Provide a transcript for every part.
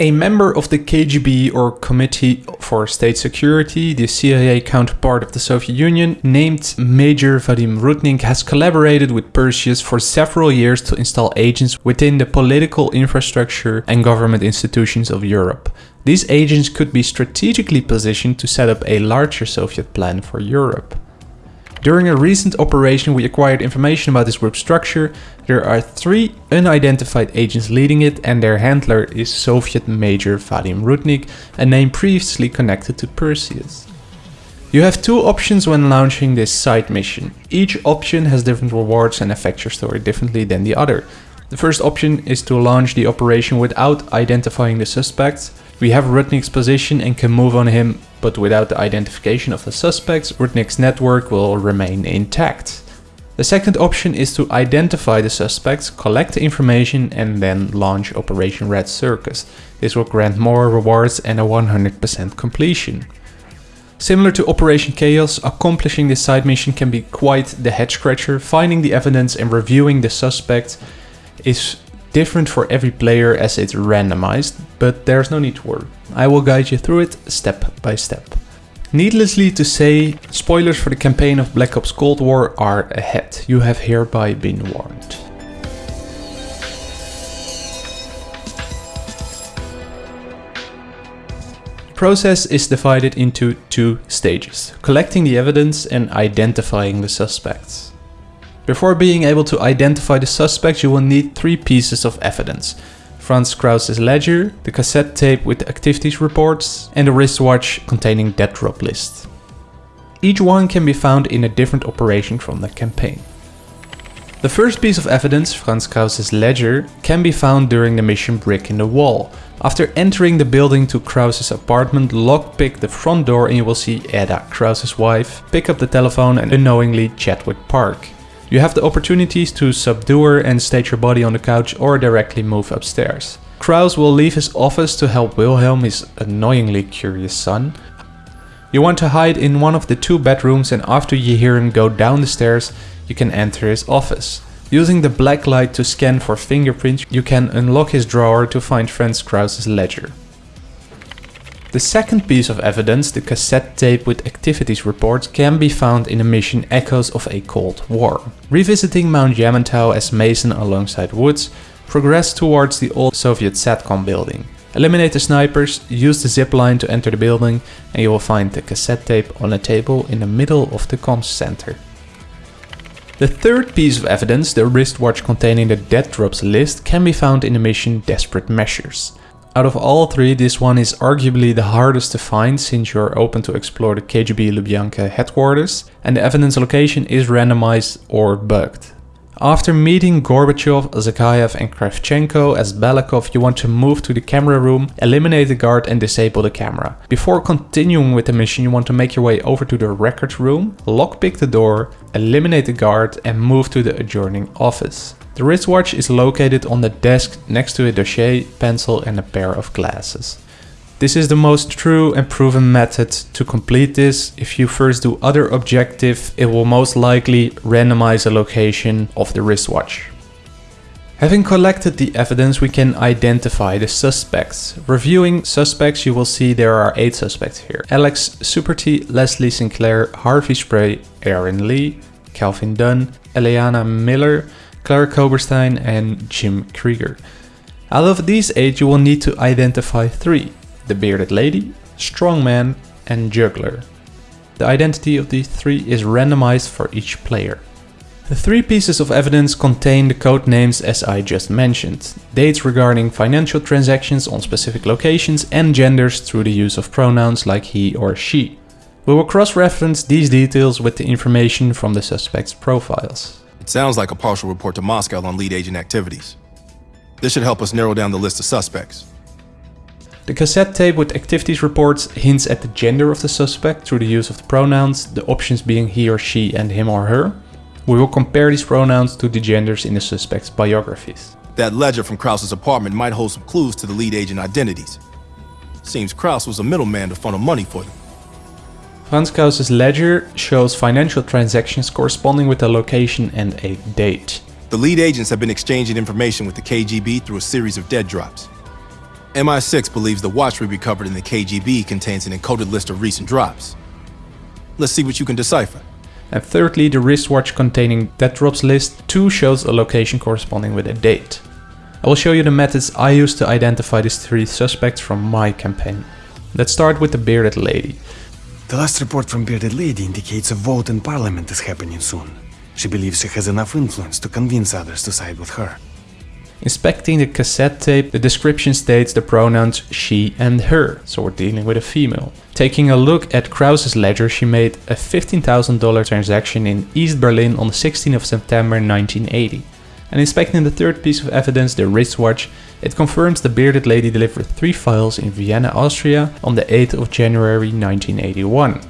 A member of the KGB or Committee for State Security, the CIA counterpart of the Soviet Union, named Major Vadim Rudnik has collaborated with Perseus for several years to install agents within the political infrastructure and government institutions of Europe. These agents could be strategically positioned to set up a larger Soviet plan for Europe. During a recent operation we acquired information about this group structure. There are three unidentified agents leading it and their handler is Soviet Major Vadim Rudnik, a name previously connected to Perseus. You have two options when launching this side mission. Each option has different rewards and affects your story differently than the other. The first option is to launch the operation without identifying the suspects. We have Rudnik's position and can move on him, but without the identification of the suspects, Rudnik's network will remain intact. The second option is to identify the suspects, collect the information and then launch Operation Red Circus. This will grant more rewards and a 100% completion. Similar to Operation Chaos, accomplishing this side mission can be quite the head scratcher. Finding the evidence and reviewing the suspects is different for every player as it's randomized, but there's no need to worry. I will guide you through it step by step. Needlessly to say, spoilers for the campaign of Black Ops Cold War are ahead. You have hereby been warned. The process is divided into two stages, collecting the evidence and identifying the suspects. Before being able to identify the suspect, you will need three pieces of evidence. Franz Kraus's ledger, the cassette tape with the activities reports, and a wristwatch containing dead drop list. Each one can be found in a different operation from the campaign. The first piece of evidence, Franz Kraus's ledger, can be found during the mission Brick in the Wall. After entering the building to Kraus's apartment, lockpick the front door and you will see Eda, Kraus's wife, pick up the telephone and unknowingly chat with Park. You have the opportunities to subdue her and state your body on the couch or directly move upstairs. Kraus will leave his office to help Wilhelm, his annoyingly curious son. You want to hide in one of the two bedrooms and after you hear him go down the stairs, you can enter his office. Using the black light to scan for fingerprints, you can unlock his drawer to find Franz Kraus's ledger. The second piece of evidence, the cassette tape with activities reports, can be found in the mission Echoes of a Cold War. Revisiting Mount Yamantau as Mason alongside Woods, progress towards the old Soviet SATCOM building. Eliminate the snipers, use the zip line to enter the building and you will find the cassette tape on a table in the middle of the comms center. The third piece of evidence, the wristwatch containing the dead drops list, can be found in the mission Desperate Measures. Out of all three, this one is arguably the hardest to find since you're open to explore the KGB Lubyanka headquarters and the evidence location is randomized or bugged. After meeting Gorbachev, Zakayev and Kravchenko as Belikov, you want to move to the camera room, eliminate the guard and disable the camera. Before continuing with the mission, you want to make your way over to the records room, lockpick the door, eliminate the guard and move to the adjoining office. The wristwatch is located on the desk next to a dossier, pencil and a pair of glasses. This is the most true and proven method to complete this. If you first do other objective, it will most likely randomize the location of the wristwatch. Having collected the evidence, we can identify the suspects. Reviewing suspects, you will see there are 8 suspects here. Alex Superty, Leslie Sinclair, Harvey Spray, Aaron Lee, Calvin Dunn, Eliana Miller, Claire Koberstein and Jim Krieger. Out of these eight you will need to identify three. The Bearded Lady, Strongman and Juggler. The identity of these three is randomized for each player. The three pieces of evidence contain the code names as I just mentioned, dates regarding financial transactions on specific locations and genders through the use of pronouns like he or she. We will cross-reference these details with the information from the suspects' profiles. It sounds like a partial report to Moscow on lead agent activities. This should help us narrow down the list of suspects. The cassette tape with activities reports hints at the gender of the suspect through the use of the pronouns, the options being he or she and him or her. We will compare these pronouns to the genders in the suspect's biographies. That ledger from Kraus's apartment might hold some clues to the lead agent identities. Seems Kraus was a middleman to funnel money for them. Franz ledger shows financial transactions corresponding with a location and a date. The lead agents have been exchanging information with the KGB through a series of dead drops. MI6 believes the watch we recovered in the KGB contains an encoded list of recent drops. Let's see what you can decipher. And thirdly, the wristwatch containing dead drops list 2 shows a location corresponding with a date. I will show you the methods I use to identify these three suspects from my campaign. Let's start with the bearded lady. The last report from Bearded Lady indicates a vote in Parliament is happening soon. She believes she has enough influence to convince others to side with her. Inspecting the cassette tape, the description states the pronouns she and her, so we're dealing with a female. Taking a look at Kraus's ledger, she made a $15,000 transaction in East Berlin on the 16th of September 1980. And inspecting the third piece of evidence, the wristwatch, it confirms the bearded lady delivered three files in Vienna, Austria on the 8th of January 1981.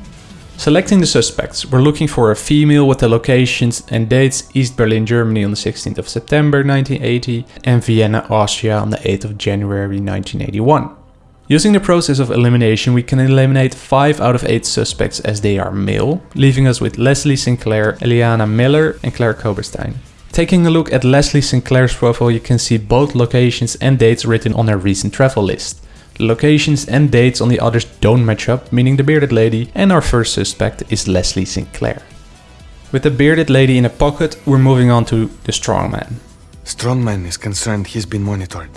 Selecting the suspects, we're looking for a female with the locations and dates East Berlin, Germany on the 16th of September 1980 and Vienna, Austria on the 8th of January 1981. Using the process of elimination, we can eliminate 5 out of 8 suspects as they are male, leaving us with Leslie Sinclair, Eliana Miller and Claire Koberstein. Taking a look at Leslie Sinclair's profile, you can see both locations and dates written on her recent travel list. The locations and dates on the others don't match up, meaning the bearded lady, and our first suspect is Leslie Sinclair. With the bearded lady in a pocket, we're moving on to the strongman. Strongman is concerned he's been monitored.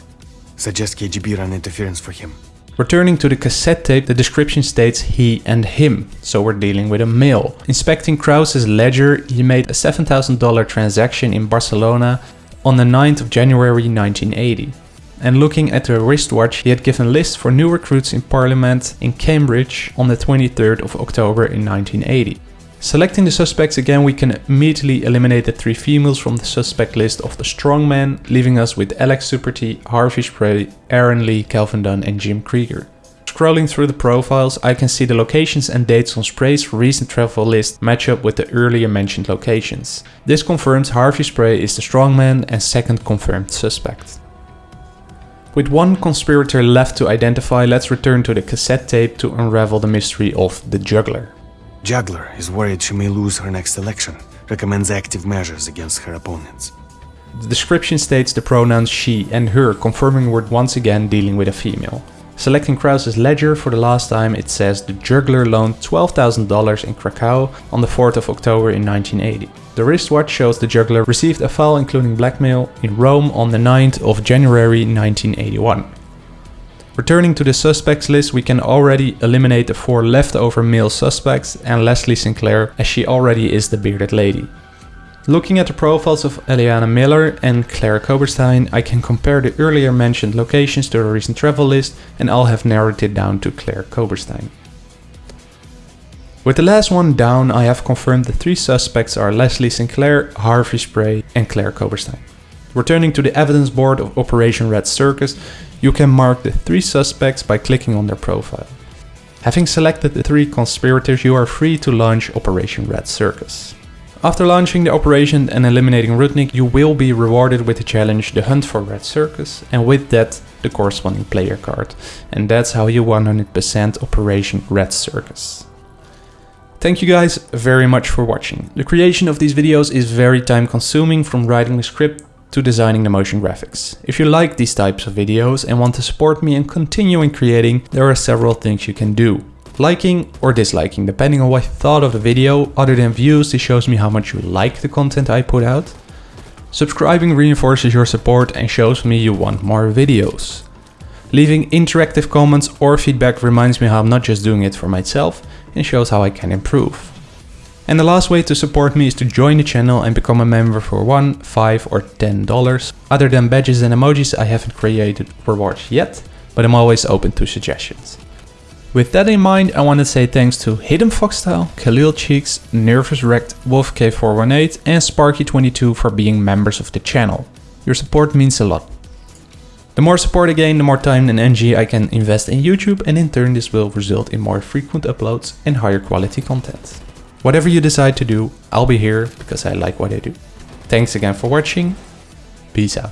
Suggest KGB run interference for him. Returning to the cassette tape, the description states he and him, so we're dealing with a male. Inspecting Kraus's ledger, he made a $7,000 transaction in Barcelona on the 9th of January 1980. And looking at the wristwatch, he had given lists for new recruits in Parliament in Cambridge on the 23rd of October in 1980. Selecting the suspects again, we can immediately eliminate the three females from the suspect list of the strongman, leaving us with Alex Superty, Harvey Spray, Aaron Lee, Calvin Dunn and Jim Krieger. Scrolling through the profiles, I can see the locations and dates on Spray's recent travel list match up with the earlier mentioned locations. This confirms Harvey Spray is the strongman and second confirmed suspect. With one conspirator left to identify, let's return to the cassette tape to unravel the mystery of the juggler. Juggler is worried she may lose her next election, recommends active measures against her opponents. The description states the pronouns she and her, confirming we're once again dealing with a female. Selecting Kraus's ledger for the last time, it says the juggler loaned $12,000 in Krakow on the 4th of October in 1980. The wristwatch shows the juggler received a file including blackmail in Rome on the 9th of January 1981. Returning to the suspects list, we can already eliminate the four leftover male suspects and Leslie Sinclair as she already is the bearded lady. Looking at the profiles of Eliana Miller and Claire Koberstein, I can compare the earlier mentioned locations to the recent travel list and I'll have narrowed it down to Claire Koberstein. With the last one down, I have confirmed the three suspects are Leslie Sinclair, Harvey Spray and Claire Koberstein. Returning to the evidence board of Operation Red Circus, you can mark the three suspects by clicking on their profile. Having selected the three conspirators, you are free to launch Operation Red Circus. After launching the operation and eliminating Rudnik, you will be rewarded with the challenge The Hunt for Red Circus and with that the corresponding player card. And that's how you 100% Operation Red Circus. Thank you guys very much for watching. The creation of these videos is very time consuming from writing the script to designing the motion graphics. If you like these types of videos and want to support me and continuing creating, there are several things you can do liking or disliking, depending on what you thought of the video. Other than views, this shows me how much you like the content I put out. Subscribing reinforces your support and shows me you want more videos. Leaving interactive comments or feedback reminds me how I'm not just doing it for myself and shows how I can improve. And the last way to support me is to join the channel and become a member for 1, 5 or 10 dollars. Other than badges and emojis I haven't created rewards yet, but I'm always open to suggestions. With that in mind, I want to say thanks to Hidden Foxstyle, Khalil Cheeks, Nervous Wrecked, WolfK418 and Sparky22 for being members of the channel. Your support means a lot. The more support I gain, the more time and energy I can invest in YouTube and in turn this will result in more frequent uploads and higher quality content. Whatever you decide to do, I'll be here because I like what I do. Thanks again for watching, peace out.